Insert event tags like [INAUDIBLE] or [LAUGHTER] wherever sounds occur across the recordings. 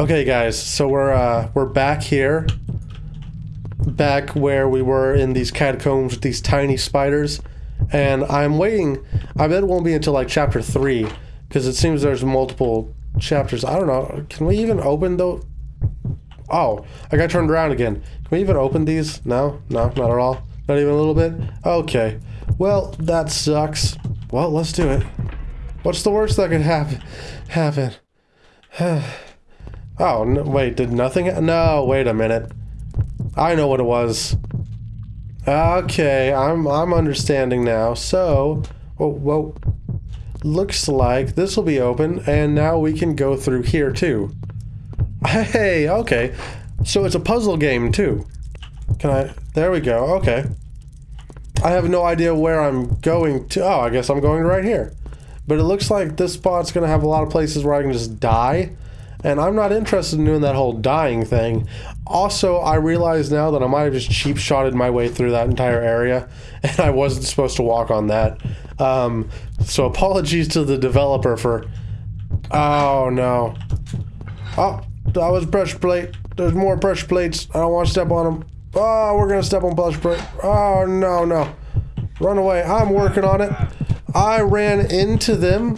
Okay, guys, so we're uh, we're back here, back where we were in these catacombs with these tiny spiders, and I'm waiting. I bet it won't be until like chapter three, because it seems there's multiple chapters. I don't know. Can we even open though? Oh, I got turned around again. Can we even open these? No, no, not at all. Not even a little bit. Okay. Well, that sucks. Well, let's do it. What's the worst that could happen? Happen. [SIGHS] [SIGHS] Oh, no, wait, did nothing? No, wait a minute. I know what it was. Okay, I'm I'm understanding now. So, oh, whoa. Looks like this will be open, and now we can go through here too. Hey, okay. So it's a puzzle game too. Can I? There we go. Okay. I have no idea where I'm going to. Oh, I guess I'm going right here. But it looks like this spot's going to have a lot of places where I can just die. And I'm not interested in doing that whole dying thing. Also, I realize now that I might have just cheap shotted my way through that entire area, [LAUGHS] and I wasn't supposed to walk on that. Um, so apologies to the developer for. Oh no! Oh, that was pressure plate. There's more pressure plates. I don't want to step on them. Oh, we're gonna step on pressure plate. Oh no no! Run away! I'm working on it. I ran into them.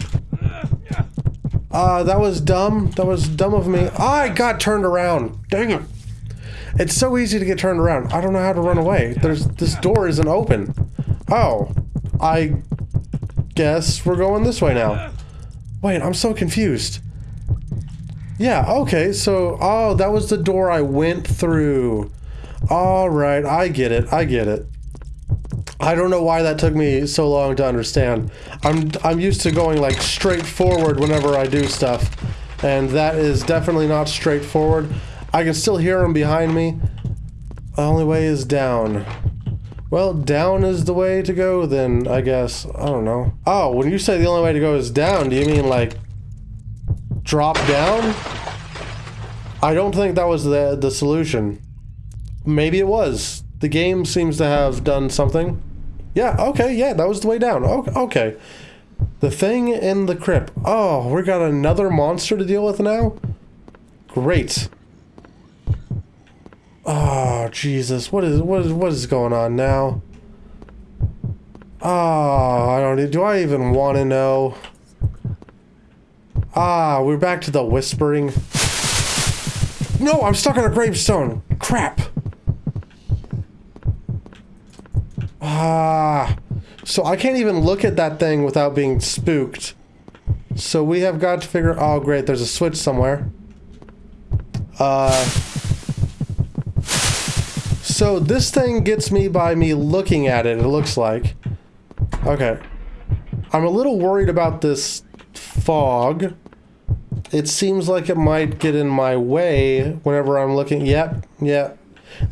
Uh, that was dumb. That was dumb of me. I got turned around. Dang it. It's so easy to get turned around. I don't know how to run away. There's this door isn't open. Oh, I guess we're going this way now. Wait, I'm so confused. Yeah, okay, so, oh, that was the door I went through. All right, I get it. I get it. I don't know why that took me so long to understand. I'm I'm used to going like straight forward whenever I do stuff, and that is definitely not straightforward. I can still hear them behind me. The only way is down. Well, down is the way to go then, I guess. I don't know. Oh, when you say the only way to go is down, do you mean like drop down? I don't think that was the the solution. Maybe it was. The game seems to have done something. Yeah, okay, yeah, that was the way down. Okay. The thing in the crypt. Oh, we got another monster to deal with now? Great. Oh, Jesus. What is what is what is going on now? Oh, I don't do I even want to know? Ah, we're back to the whispering. No, I'm stuck on a gravestone. Crap. Ah. So I can't even look at that thing without being spooked. So we have got to figure... Oh, great. There's a switch somewhere. Uh... So this thing gets me by me looking at it, it looks like. Okay. I'm a little worried about this fog. It seems like it might get in my way whenever I'm looking. Yep, yep.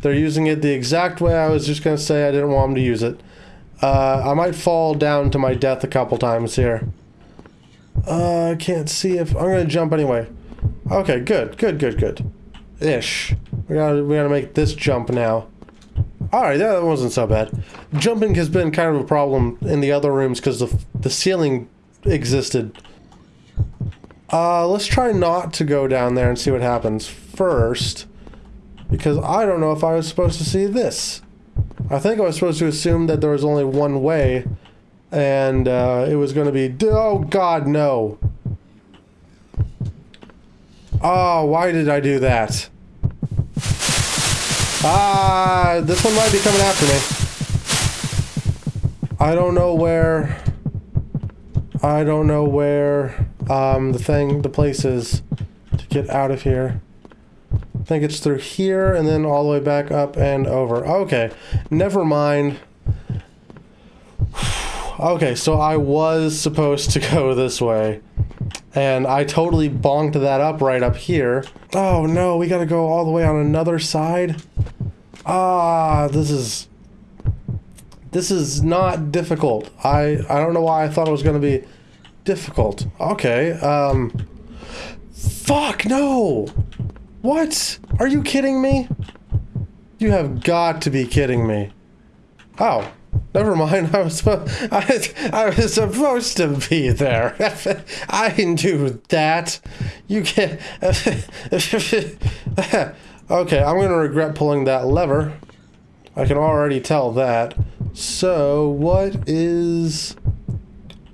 They're using it the exact way I was just going to say I didn't want them to use it. Uh, I might fall down to my death a couple times here. Uh, I can't see if... I'm going to jump anyway. Okay, good, good, good, good. Ish. We gotta, we gotta make this jump now. Alright, that wasn't so bad. Jumping has been kind of a problem in the other rooms because the, the ceiling existed. Uh, let's try not to go down there and see what happens first. Because I don't know if I was supposed to see this. I think I was supposed to assume that there was only one way. And uh, it was going to be... Oh, God, no. Oh, why did I do that? Ah, this one might be coming after me. I don't know where... I don't know where um, the thing, the place is to get out of here. Think it's through here and then all the way back up and over. Okay, never mind. Okay, so I was supposed to [LAUGHS] go this way. And I totally bonked that up right up here. Oh no, we gotta go all the way on another side? Ah, this is... This is not difficult. I, I don't know why I thought it was gonna be difficult. Okay, um... Fuck, no! What? Are you kidding me? You have got to be kidding me. Oh. Never mind. [LAUGHS] I was. I, I was supposed to be there. [LAUGHS] I knew that. You can't. [LAUGHS] okay, I'm gonna regret pulling that lever. I can already tell that. So what is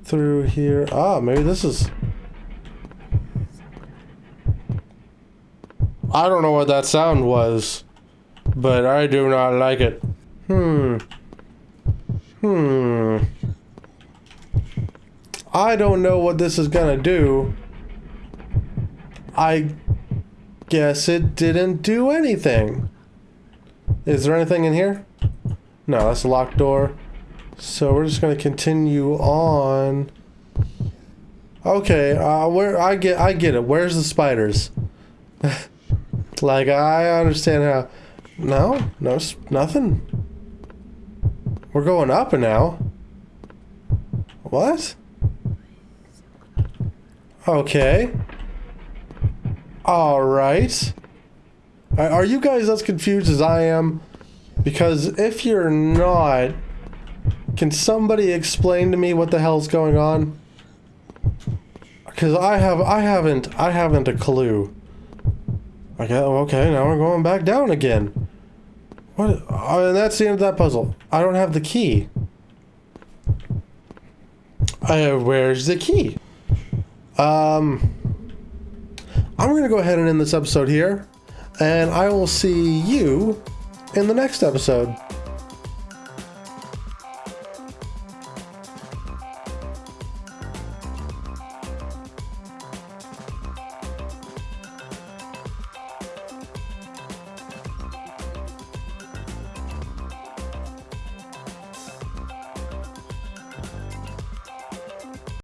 through here? Ah, maybe this is. I don't know what that sound was, but I do not like it. Hmm. Hmm. I don't know what this is gonna do. I guess it didn't do anything. Is there anything in here? No, that's a locked door. So we're just gonna continue on. Okay, uh, where I get I get it. Where's the spiders? [LAUGHS] like I understand how. No, no, nothing. We're going up now. What? Okay. Alright. Are you guys as confused as I am? Because if you're not, can somebody explain to me what the hell's going on? Because I have, I haven't, I haven't a clue. Okay, okay, now we're going back down again. What? Oh, and that's the end of that puzzle. I don't have the key. Uh, where's the key? Um, I'm going to go ahead and end this episode here, and I will see you in the next episode.